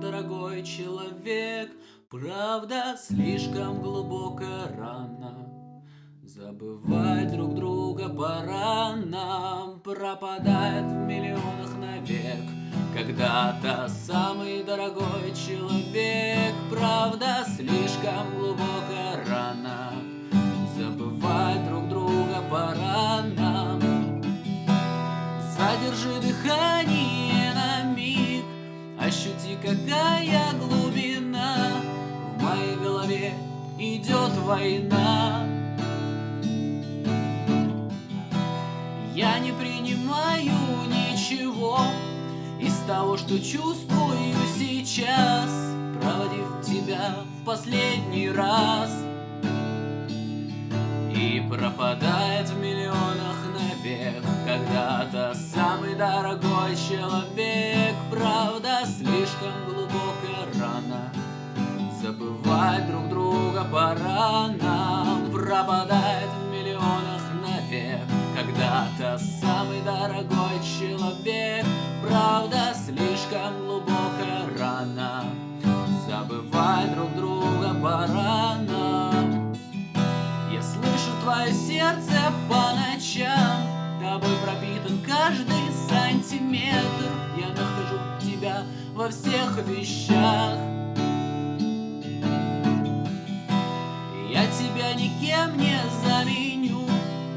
дорогой человек, Правда, слишком глубокая рана. Забывать друг друга пора нам, Пропадает в миллионах навек. Когда-то самый дорогой человек, Правда, слишком глубокая рана. Война. Я не принимаю ничего Из того, что чувствую сейчас Проводив тебя в последний раз. И пропадает в миллионах навек Когда-то самый дорогой человек. Правда, слишком глубокая рана Забывать друг друга пора нам Пропадает в миллионах навек когда-то самый дорогой человек Правда, слишком глубокая рана. Забывать друг друга пора нам Я слышу твое сердце по ночам. Тобой пропитан каждый сантиметр. Я нахожу тебя во всех вещах никем не заменю.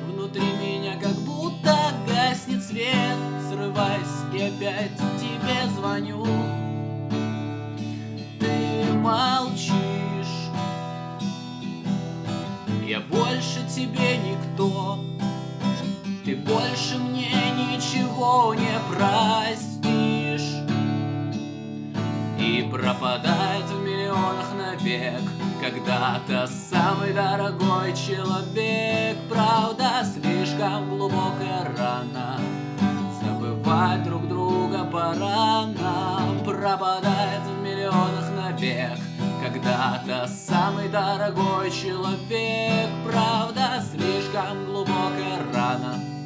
Внутри меня как будто гаснет свет. Срываясь и опять тебе звоню. Ты молчишь. Я больше тебе никто. Ты больше мне ничего не простишь. И пропадает в миллионах навек когда-то самый дорогой человек Правда, слишком глубокая рана. Забывать друг друга пора нам Пропадает в миллионах навек Когда-то самый дорогой человек Правда, слишком глубокая рана